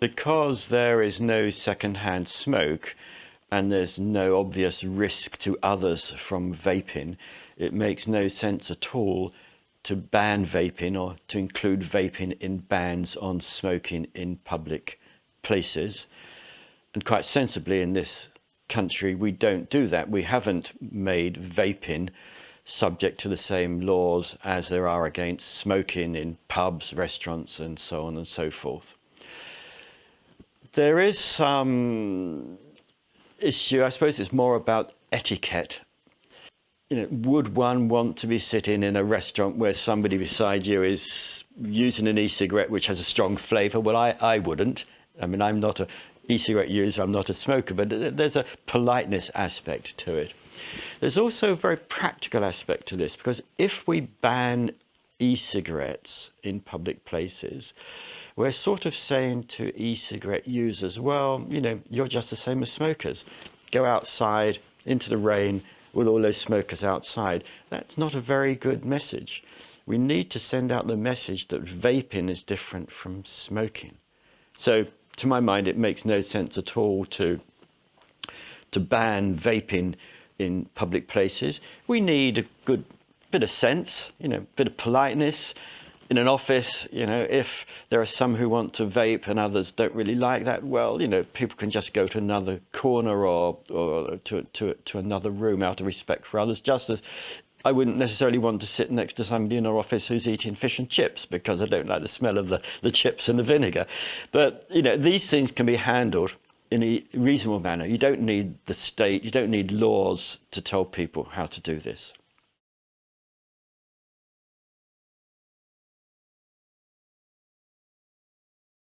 Because there is no second-hand smoke and there's no obvious risk to others from vaping, it makes no sense at all to ban vaping or to include vaping in bans on smoking in public places. And quite sensibly in this country, we don't do that. We haven't made vaping subject to the same laws as there are against smoking in pubs, restaurants, and so on and so forth. There is some issue, I suppose it's more about etiquette. You know, would one want to be sitting in a restaurant where somebody beside you is using an e-cigarette which has a strong flavour? Well, I, I wouldn't. I mean, I'm not a e-cigarette user, I'm not a smoker, but there's a politeness aspect to it. There's also a very practical aspect to this because if we ban e-cigarettes in public places, we're sort of saying to e-cigarette users, well, you know, you're just the same as smokers. Go outside into the rain with all those smokers outside. That's not a very good message. We need to send out the message that vaping is different from smoking. So to my mind, it makes no sense at all to, to ban vaping in public places. We need a good bit of sense, you know, bit of politeness. In an office, you know, if there are some who want to vape and others don't really like that, well, you know, people can just go to another corner or, or to, to, to another room out of respect for others, just as I wouldn't necessarily want to sit next to somebody in our office who's eating fish and chips because I don't like the smell of the, the chips and the vinegar. But, you know, these things can be handled in a reasonable manner. You don't need the state, you don't need laws to tell people how to do this.